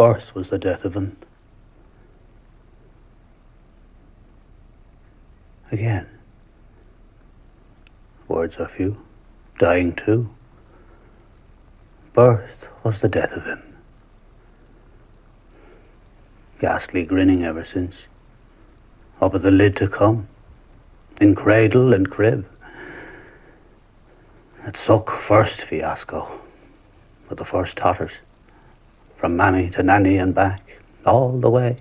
Birth was the death of him. Again. Words are few, dying too. Birth was the death of him. Ghastly grinning ever since. Up at the lid to come, in cradle and crib. At suck first fiasco, with the first totters, from mammy to nanny and back, all the way,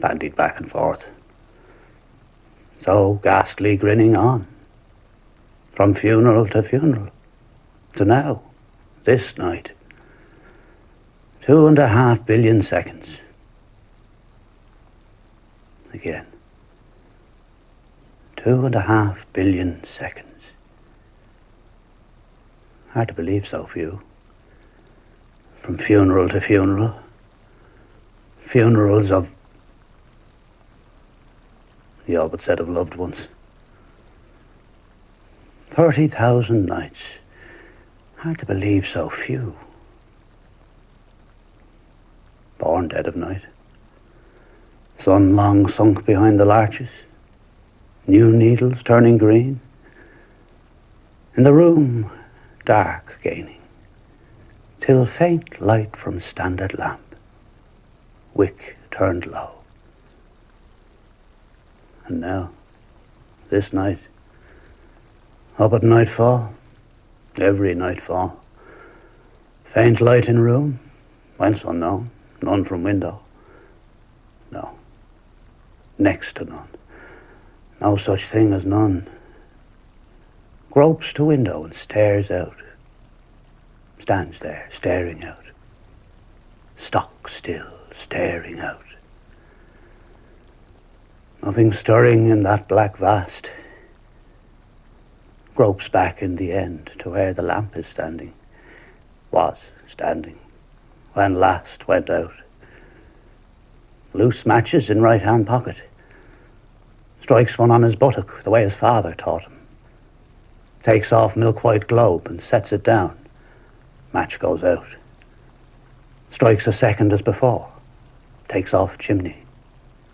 bandied back and forth. So ghastly grinning on, from funeral to funeral, to now, this night. Two and a half billion seconds. Again. Two and a half billion seconds. Hard to believe so few. From funeral to funeral. Funerals of the all but said of loved ones. 30,000 nights. Hard to believe so few. Born dead of night. Sun long sunk behind the larches. New needles turning green. In the room, dark gaining, till faint light from standard lamp, wick turned low. And now, this night, up at nightfall, every nightfall, faint light in room, whence unknown, none from window. No, next to none, no such thing as none gropes to window and stares out. Stands there, staring out. Stock still, staring out. Nothing stirring in that black vast. Gropes back in the end to where the lamp is standing. Was standing. When last went out. Loose matches in right hand pocket. Strikes one on his buttock the way his father taught him takes off milk white globe and sets it down. Match goes out. Strikes a second as before. Takes off chimney.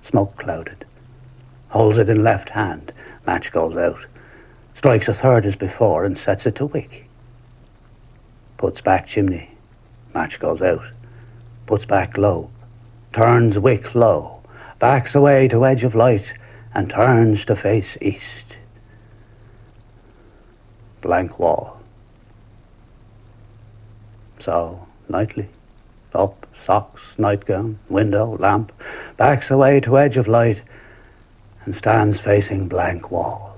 Smoke clouded. Holds it in left hand. Match goes out. Strikes a third as before and sets it to wick. Puts back chimney. Match goes out. Puts back low, Turns wick low. Backs away to edge of light and turns to face east blank wall. So, nightly, up, socks, nightgown, window, lamp, backs away to edge of light, and stands facing blank wall.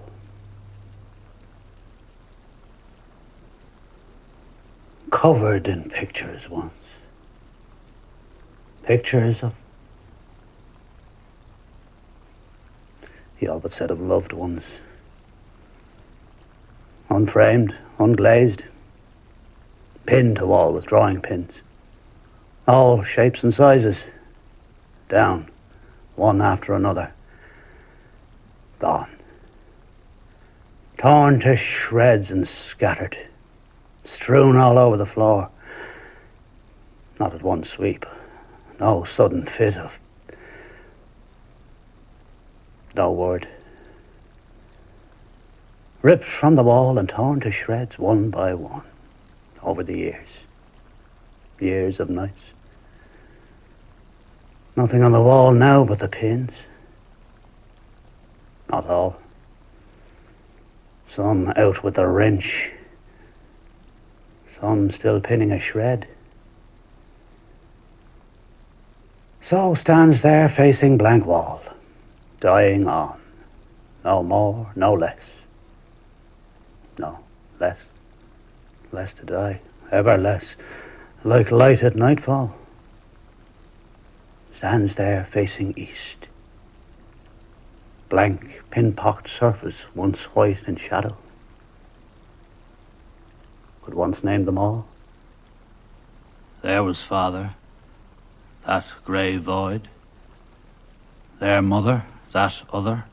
Covered in pictures once. Pictures of he all but said of loved ones unframed, unglazed, pinned to wall with drawing pins. All shapes and sizes, down, one after another. Gone. Torn to shreds and scattered, strewn all over the floor. Not at one sweep, no sudden fit of. No word ripped from the wall and torn to shreds one by one over the years. Years of nights. Nothing on the wall now but the pins. Not all. Some out with the wrench. Some still pinning a shred. So stands there facing blank wall, dying on. No more, no less. No, less. Less to die. Ever less. Like light at nightfall. Stands there facing east. Blank, pin-pocked surface, once white in shadow. Could once name them all. There was father, that grey void. Their mother, that other.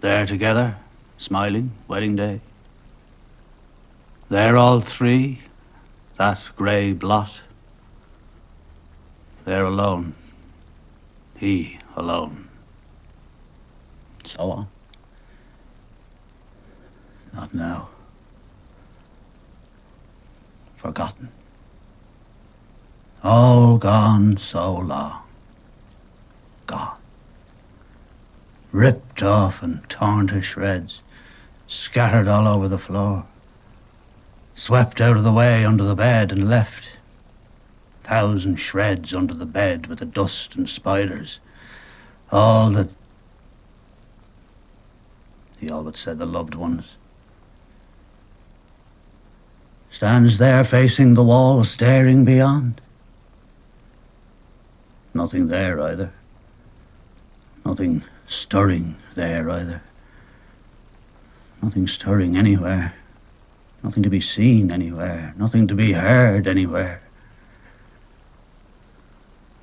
There together, smiling, wedding day. There all three, that grey blot, there alone. He alone. So on. Not now. Forgotten. All gone so long. Gone. Ripped off and torn to shreds, scattered all over the floor. Swept out of the way under the bed and left thousand shreds under the bed with the dust and spiders. All that. He all but said the loved ones. Stands there facing the wall, staring beyond. Nothing there either. Nothing stirring there either. Nothing stirring anywhere. Nothing to be seen anywhere. Nothing to be heard anywhere.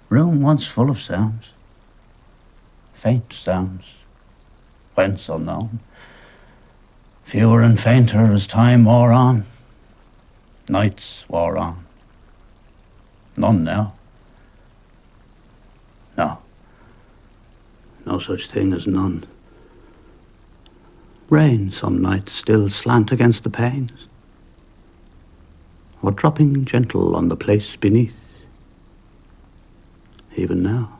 Room once full of sounds, faint sounds, whence unknown, fewer and fainter as time wore on, nights wore on. None now. No. No such thing as none. Rain some nights still slant against the panes, or dropping gentle on the place beneath even now.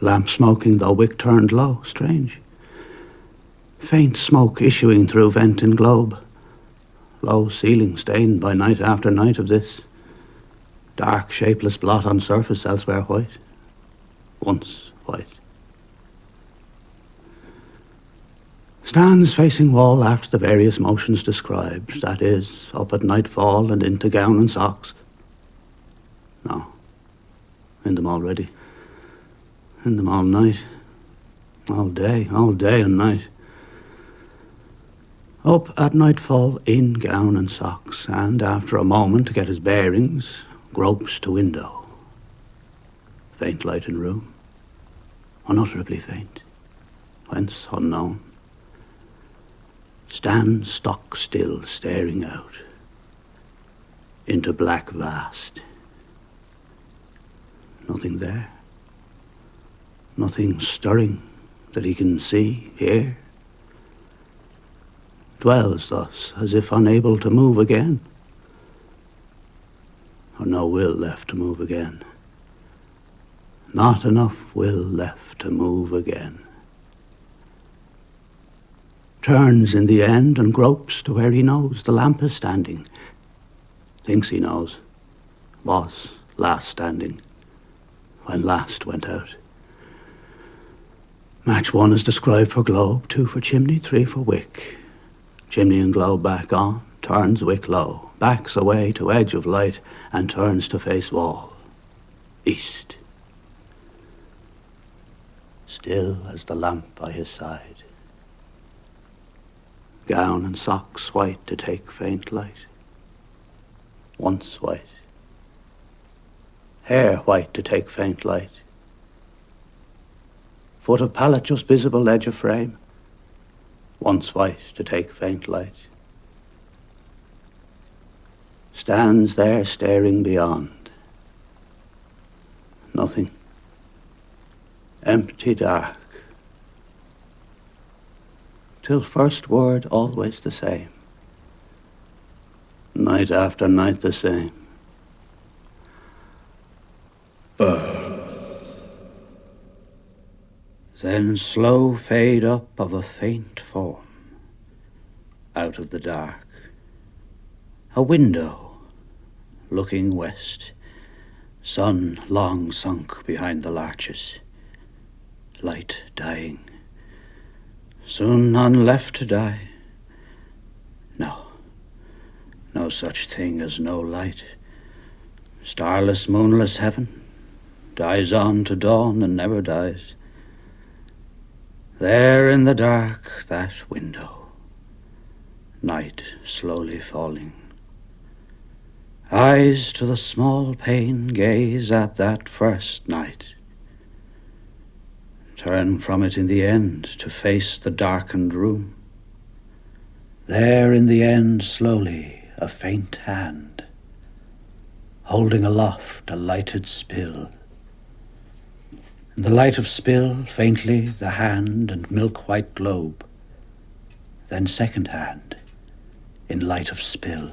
Lamp smoking, though wick turned low, strange. Faint smoke issuing through vent in globe. Low ceiling stained by night after night of this. Dark, shapeless blot on surface elsewhere white. Once white. Stands facing wall after the various motions described, that is, up at nightfall and into gown and socks. No in them already. In them all night. All day, all day and night. Up at nightfall in gown and socks, and after a moment to get his bearings, gropes to window. Faint light in room, unutterably faint, whence unknown. Stands stock still, staring out into black vast. Nothing there. Nothing stirring that he can see, hear. Dwells thus as if unable to move again. Or no will left to move again. Not enough will left to move again. Turns in the end and gropes to where he knows the lamp is standing. Thinks he knows. Was last standing when last went out. Match one is described for globe, two for chimney, three for wick. Chimney and globe back on, turns wick low, backs away to edge of light, and turns to face wall. East. Still as the lamp by his side. Gown and socks white to take faint light. Once white hair white to take faint light. Foot of pallet just visible edge of frame, once white to take faint light. Stands there staring beyond. Nothing. Empty dark. Till first word always the same. Night after night the same birth. Then slow fade up of a faint form out of the dark. A window looking west, sun long sunk behind the larches, light dying. Soon none left to die. No, no such thing as no light. Starless, moonless heaven dies on to dawn and never dies. There in the dark, that window, night slowly falling. Eyes to the small pane gaze at that first night. Turn from it in the end to face the darkened room. There in the end, slowly, a faint hand holding aloft a lighted spill. In the light of spill, faintly, the hand and milk-white globe, then second hand, in light of spill,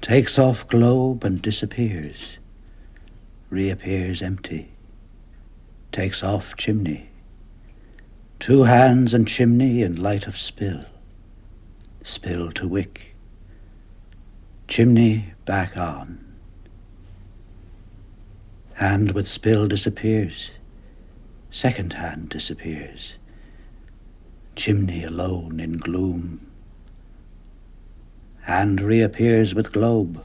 takes off globe and disappears, reappears empty, takes off chimney, two hands and chimney in light of spill, spill to wick, chimney back on. Hand with spill disappears. Second hand disappears. Chimney alone in gloom. Hand reappears with globe.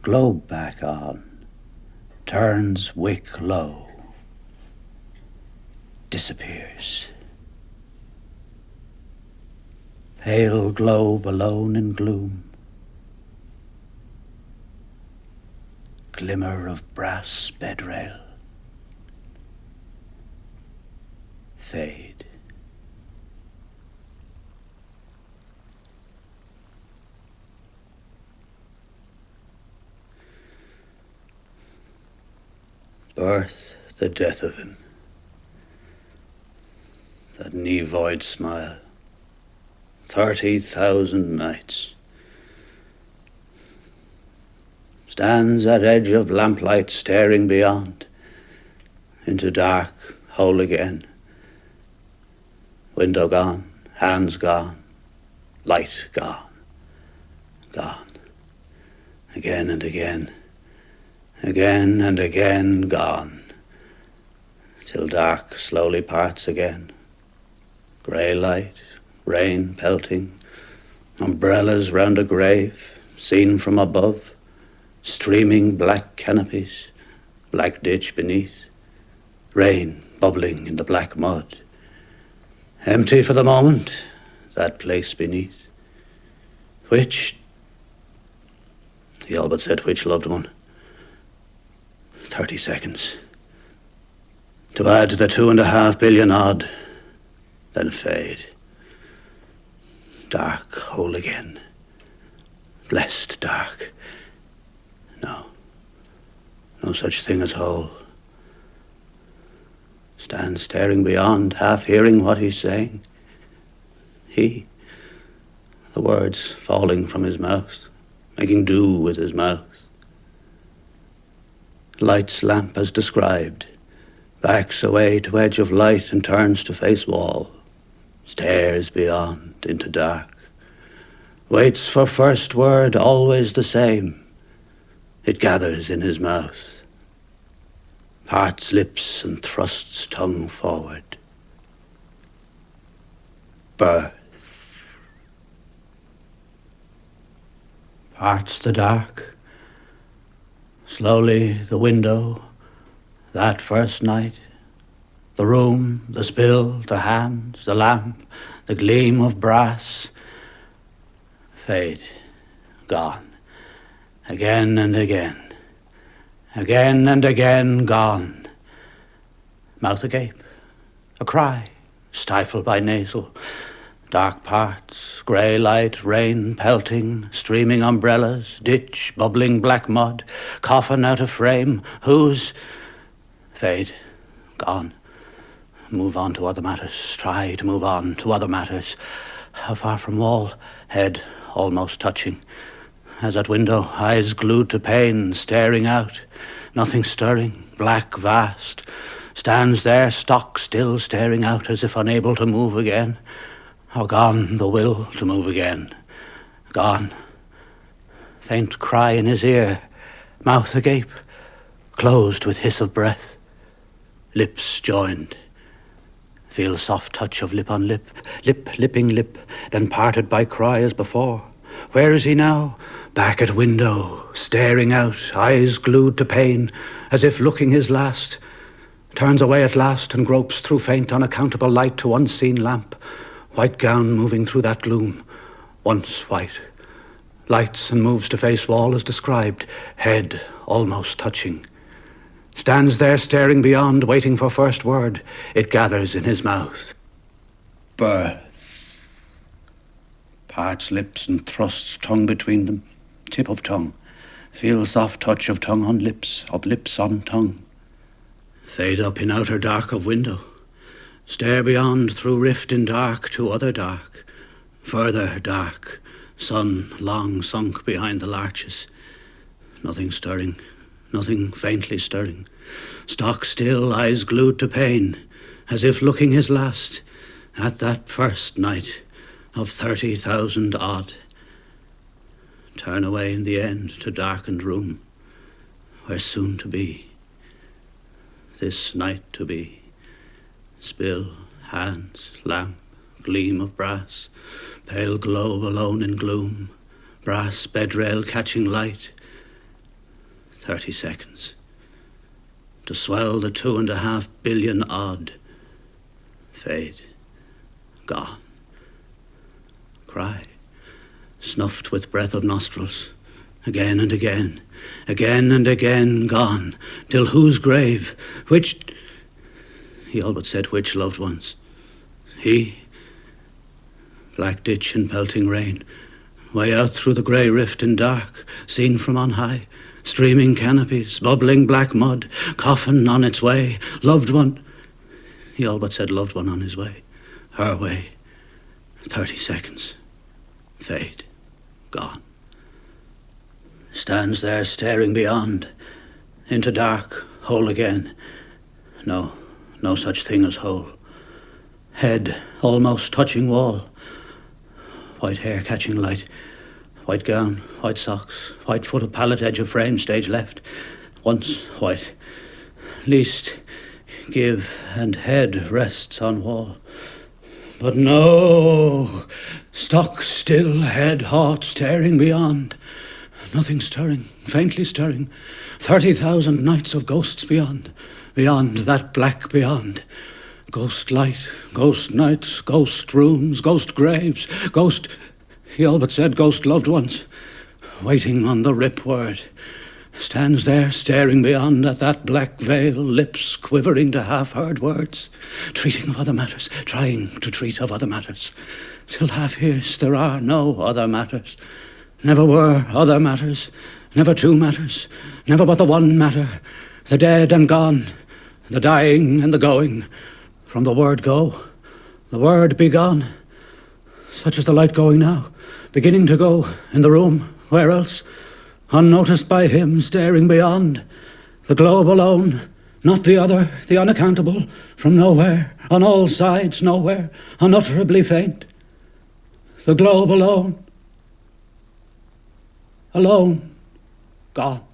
Globe back on. Turns wick low. Disappears. Pale globe alone in gloom. glimmer of brass bedrail. Fade. Birth, the death of him. That nevoid smile. Thirty thousand nights. stands at edge of lamplight staring beyond into dark whole again. Window gone, hands gone, light gone, gone. Again and again, again and again gone, till dark slowly parts again. Grey light, rain pelting, umbrellas round a grave, seen from above streaming black canopies, black ditch beneath, rain bubbling in the black mud. Empty for the moment, that place beneath. Which, he all but said which loved one. Thirty seconds. To add to the two and a half billion odd, then fade. Dark whole again. Blessed dark. No. No such thing as whole. Stands staring beyond, half hearing what he's saying. He, the words falling from his mouth, making do with his mouth. Lights lamp as described, backs away to edge of light and turns to face wall, stares beyond into dark, waits for first word always the same it gathers in his mouth, parts lips and thrusts tongue forward. Birth. Parts the dark. Slowly the window, that first night, the room, the spill, the hands, the lamp, the gleam of brass, fade, gone. Again and again, again and again gone. Mouth agape, a cry, stifled by nasal, dark parts, grey light, rain pelting, streaming umbrellas, ditch, bubbling black mud, coffin out of frame, whose? Fade, gone. Move on to other matters, try to move on to other matters. How far from wall, head almost touching as at window, eyes glued to pane, staring out, nothing stirring, black, vast, stands there, stock still, staring out as if unable to move again. Or gone the will to move again. Gone. Faint cry in his ear, mouth agape, closed with hiss of breath, lips joined. Feel soft touch of lip on lip, lip lipping lip, then parted by cry as before. Where is he now? Back at window, staring out, eyes glued to pane, as if looking his last. Turns away at last and gropes through faint, unaccountable light to unseen lamp. White gown moving through that gloom, once white. Lights and moves to face wall as described, head almost touching. Stands there staring beyond, waiting for first word. It gathers in his mouth. Birth parts lips and thrusts tongue between them, tip of tongue, Feel soft touch of tongue on lips, of lips on tongue. Fade up in outer dark of window. Stare beyond through rift in dark to other dark. Further dark. Sun long sunk behind the larches. Nothing stirring. Nothing faintly stirring. Stock still, eyes glued to pane, as if looking his last at that first night of thirty thousand odd turn away in the end to darkened room, where soon to be, this night to be, spill, hands, lamp, gleam of brass, pale globe alone in gloom, brass bedrail catching light, thirty seconds, to swell the two and a half billion odd, fade, gone, cry. Snuffed with breath of nostrils, again and again, again and again. Gone, till whose grave, which, he all but said which loved ones, he, black ditch and pelting rain, way out through the grey rift in dark, seen from on high, streaming canopies, bubbling black mud, coffin on its way, loved one, he all but said loved one on his way, her way, thirty seconds, fade gone. Stands there staring beyond, into dark, whole again. No, no such thing as whole. Head almost touching wall. White hair catching light. White gown, white socks, white foot of pallet edge of frame, stage left. Once white. Least give and head rests on wall. But no, stock still, head hot, staring beyond. Nothing stirring, faintly stirring. Thirty thousand nights of ghosts beyond, beyond that black beyond. Ghost light, ghost nights, ghost rooms, ghost graves, ghost. He all but said ghost loved ones, waiting on the rip word stands there staring beyond at that black veil, lips quivering to half heard words, treating of other matters, trying to treat of other matters. Till half hears there are no other matters. Never were other matters, never two matters, never but the one matter, the dead and gone, the dying and the going. From the word go, the word be gone. Such is the light going now, beginning to go in the room, where else? unnoticed by him staring beyond. The globe alone, not the other, the unaccountable, from nowhere, on all sides, nowhere, unutterably faint. The globe alone, alone, gone.